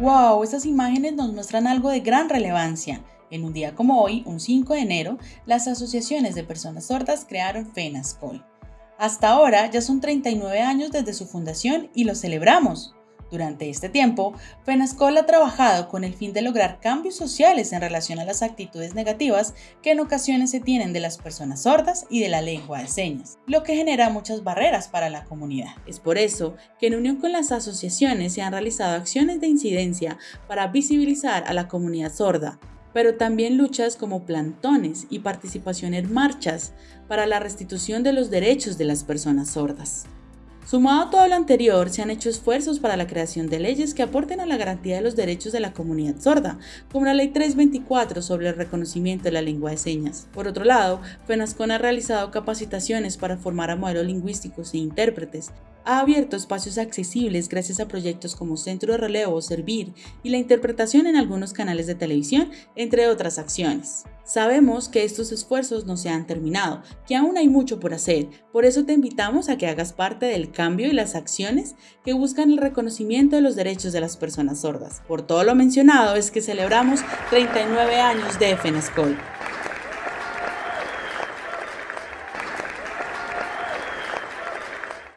¡Wow! Estas imágenes nos muestran algo de gran relevancia. En un día como hoy, un 5 de enero, las asociaciones de personas sordas crearon FENASCOL. Hasta ahora ya son 39 años desde su fundación y lo celebramos. Durante este tiempo, FENASCOL ha trabajado con el fin de lograr cambios sociales en relación a las actitudes negativas que en ocasiones se tienen de las personas sordas y de la lengua de señas, lo que genera muchas barreras para la comunidad. Es por eso que en unión con las asociaciones se han realizado acciones de incidencia para visibilizar a la comunidad sorda, pero también luchas como plantones y participación en marchas para la restitución de los derechos de las personas sordas. Sumado a todo lo anterior, se han hecho esfuerzos para la creación de leyes que aporten a la garantía de los derechos de la comunidad sorda, como la Ley 324 sobre el reconocimiento de la lengua de señas. Por otro lado, FENASCON ha realizado capacitaciones para formar a modelos lingüísticos e intérpretes, ha abierto espacios accesibles gracias a proyectos como Centro de Relevo, Servir y la interpretación en algunos canales de televisión, entre otras acciones. Sabemos que estos esfuerzos no se han terminado, que aún hay mucho por hacer, por eso te invitamos a que hagas parte del cambio y las acciones que buscan el reconocimiento de los derechos de las personas sordas. Por todo lo mencionado es que celebramos 39 años de FENASCOL.